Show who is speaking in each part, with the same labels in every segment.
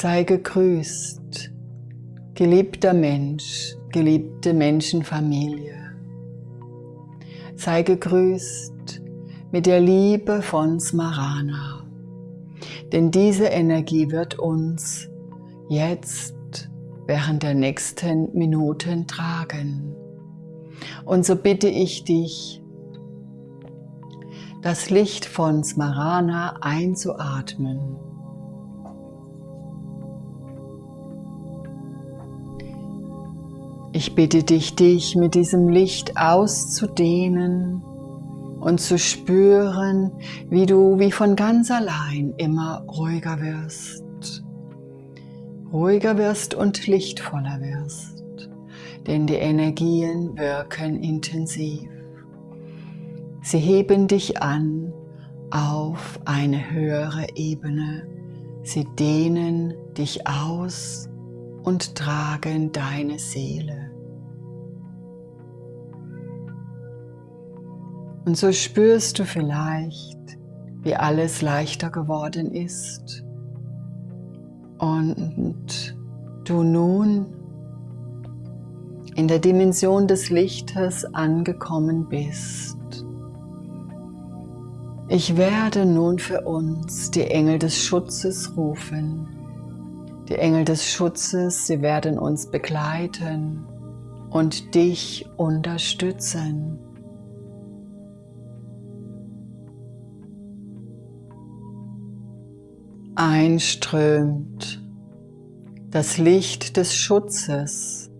Speaker 1: Sei gegrüßt, geliebter Mensch, geliebte Menschenfamilie. Sei gegrüßt mit der Liebe von Smarana, denn diese Energie wird uns jetzt während der nächsten Minuten tragen. Und so bitte ich dich, das Licht von Smarana einzuatmen. Ich bitte dich, dich mit diesem Licht auszudehnen und zu spüren, wie du wie von ganz allein immer ruhiger wirst. Ruhiger wirst und lichtvoller wirst, denn die Energien wirken intensiv. Sie heben dich an auf eine höhere Ebene. Sie dehnen dich aus und tragen deine Seele. Und so spürst du vielleicht, wie alles leichter geworden ist und du nun in der Dimension des Lichtes angekommen bist. Ich werde nun für uns die Engel des Schutzes rufen. Die Engel des Schutzes, sie werden uns begleiten und dich unterstützen. Einströmt das Licht des Schutzes.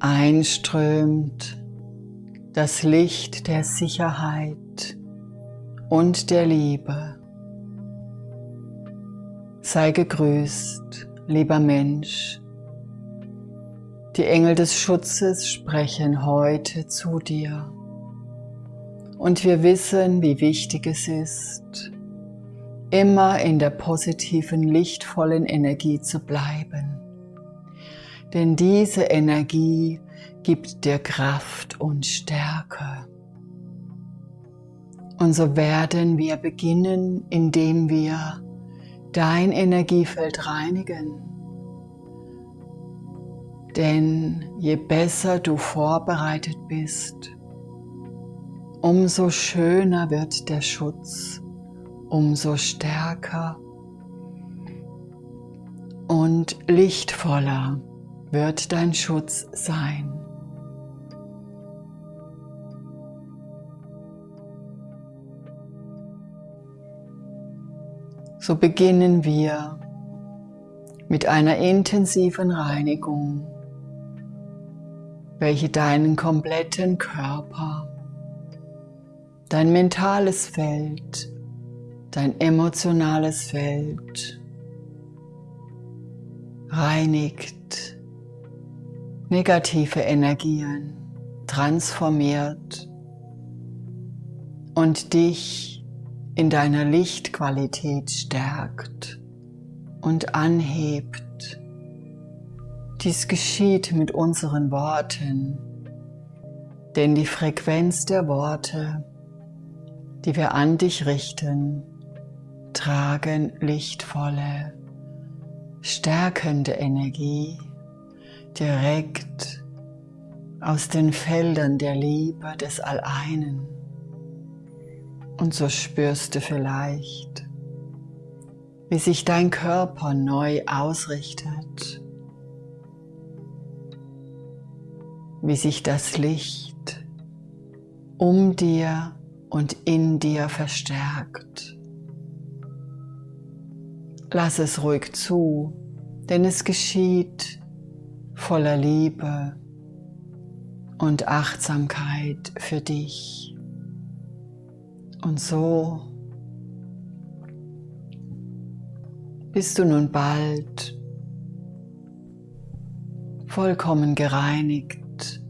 Speaker 1: Einströmt das Licht der Sicherheit und der Liebe. Sei gegrüßt, lieber Mensch. Die Engel des Schutzes sprechen heute zu dir. Und wir wissen, wie wichtig es ist, immer in der positiven, lichtvollen Energie zu bleiben. Denn diese Energie gibt dir Kraft und Stärke. Und so werden wir beginnen, indem wir dein Energiefeld reinigen. Denn je besser du vorbereitet bist, umso schöner wird der Schutz, umso stärker und lichtvoller wird dein Schutz sein. So beginnen wir mit einer intensiven Reinigung, welche deinen kompletten Körper, dein mentales Feld, dein emotionales Feld reinigt, negative Energien transformiert und dich in deiner Lichtqualität stärkt und anhebt. Dies geschieht mit unseren Worten, denn die Frequenz der Worte, die wir an dich richten, tragen lichtvolle, stärkende Energie direkt aus den Feldern der Liebe des Alleinen. Und so spürst du vielleicht, wie sich dein Körper neu ausrichtet, wie sich das Licht um dir und in dir verstärkt. Lass es ruhig zu, denn es geschieht voller Liebe und Achtsamkeit für dich. Und so bist du nun bald vollkommen gereinigt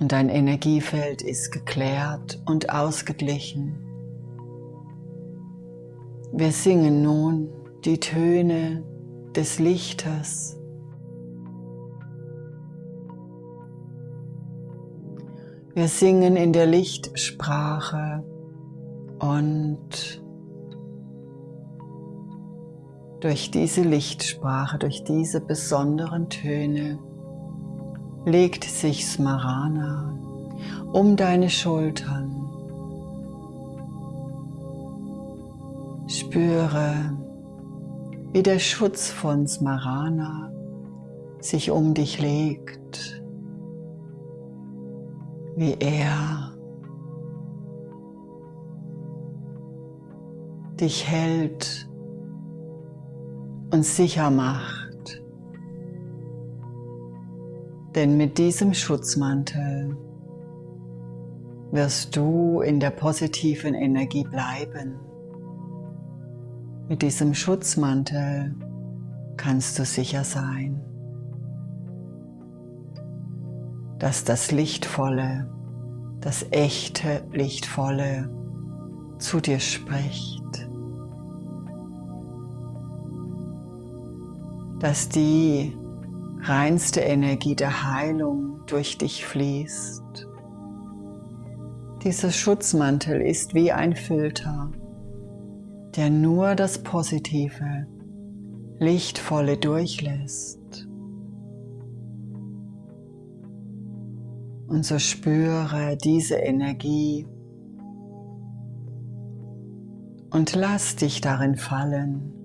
Speaker 1: und dein Energiefeld ist geklärt und ausgeglichen. Wir singen nun die Töne des Lichtes. Wir singen in der Lichtsprache und durch diese Lichtsprache, durch diese besonderen Töne legt sich Smarana um deine Schultern. Spüre, wie der Schutz von Smarana sich um dich legt, wie er dich hält und sicher macht. Denn mit diesem Schutzmantel wirst du in der positiven Energie bleiben. Mit diesem Schutzmantel kannst du sicher sein, dass das Lichtvolle, das echte Lichtvolle zu dir spricht. Dass die reinste Energie der Heilung durch dich fließt. Dieser Schutzmantel ist wie ein Filter, der nur das Positive, Lichtvolle durchlässt. Und so spüre diese Energie und lass dich darin fallen.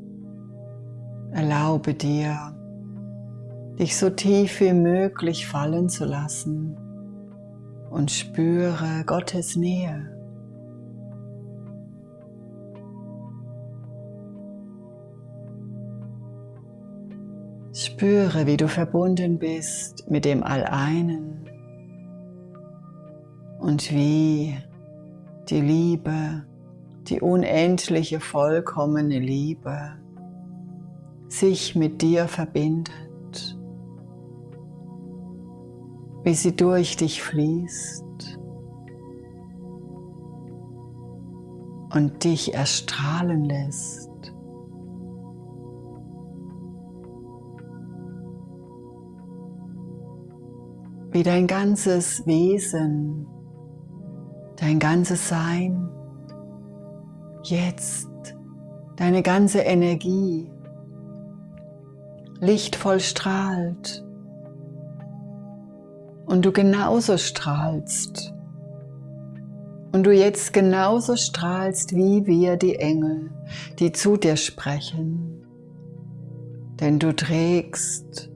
Speaker 1: Erlaube dir, dich so tief wie möglich fallen zu lassen und spüre Gottes Nähe. Spüre, wie du verbunden bist mit dem Alleinen und wie die Liebe die unendliche vollkommene Liebe sich mit dir verbindet, wie sie durch dich fließt und dich erstrahlen lässt. Wie dein ganzes Wesen, dein ganzes Sein jetzt deine ganze Energie lichtvoll strahlt und du genauso strahlst und du jetzt genauso strahlst wie wir die Engel, die zu dir sprechen, denn du trägst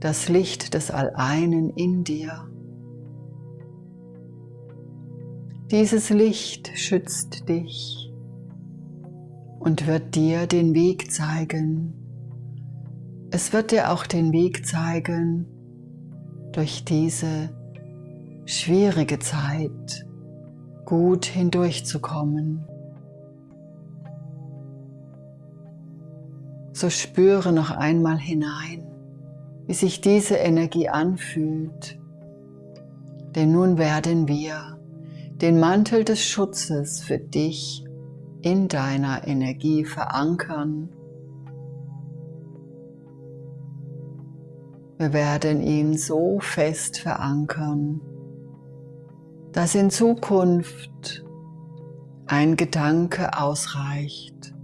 Speaker 1: das Licht des Alleinen in dir. Dieses Licht schützt dich und wird dir den Weg zeigen. Es wird dir auch den Weg zeigen durch diese schwierige Zeit gut hindurchzukommen. So spüre noch einmal hinein, wie sich diese Energie anfühlt. Denn nun werden wir den Mantel des Schutzes für dich in deiner Energie verankern. Wir werden ihn so fest verankern, dass in Zukunft ein Gedanke ausreicht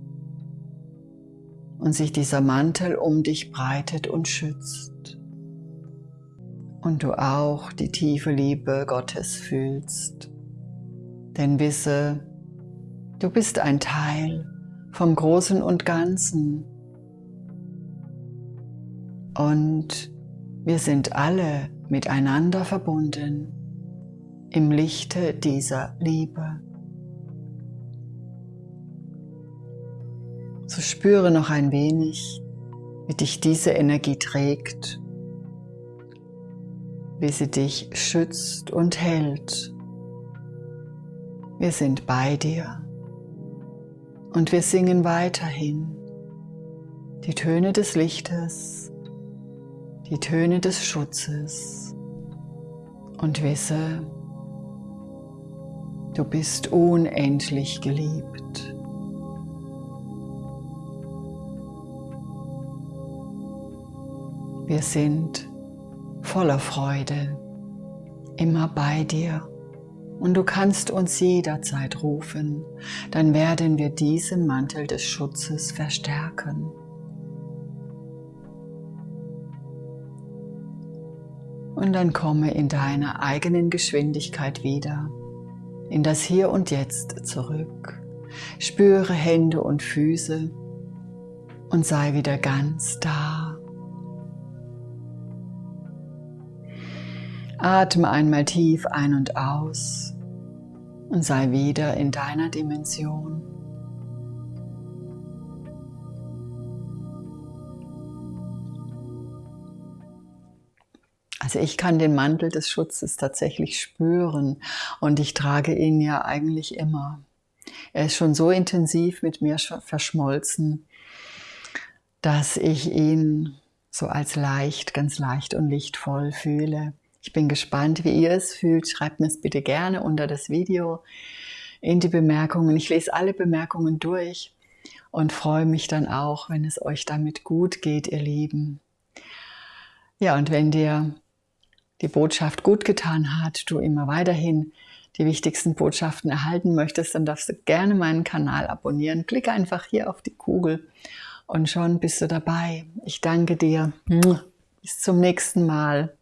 Speaker 1: und sich dieser Mantel um dich breitet und schützt und du auch die tiefe Liebe Gottes fühlst. Denn wisse, Du bist ein Teil vom Großen und Ganzen. Und wir sind alle miteinander verbunden im Lichte dieser Liebe. So spüre noch ein wenig, wie dich diese Energie trägt, wie sie dich schützt und hält. Wir sind bei dir. Und wir singen weiterhin die Töne des Lichtes, die Töne des Schutzes. Und wisse, du bist unendlich geliebt. Wir sind voller Freude, immer bei dir. Und du kannst uns jederzeit rufen, dann werden wir diesen Mantel des Schutzes verstärken Und dann komme in deiner eigenen Geschwindigkeit wieder in das Hier und Jetzt zurück. Spüre Hände und Füße und sei wieder ganz da. Atme einmal tief ein und aus und sei wieder in deiner Dimension. Also ich kann den Mantel des Schutzes tatsächlich spüren und ich trage ihn ja eigentlich immer. Er ist schon so intensiv mit mir verschmolzen, dass ich ihn so als leicht, ganz leicht und lichtvoll fühle. Ich bin gespannt, wie ihr es fühlt. Schreibt mir es bitte gerne unter das Video in die Bemerkungen. Ich lese alle Bemerkungen durch und freue mich dann auch, wenn es euch damit gut geht, ihr Lieben. Ja, und wenn dir die Botschaft gut getan hat, du immer weiterhin die wichtigsten Botschaften erhalten möchtest, dann darfst du gerne meinen Kanal abonnieren. Klick einfach hier auf die Kugel und schon bist du dabei. Ich danke dir. Bis zum nächsten Mal.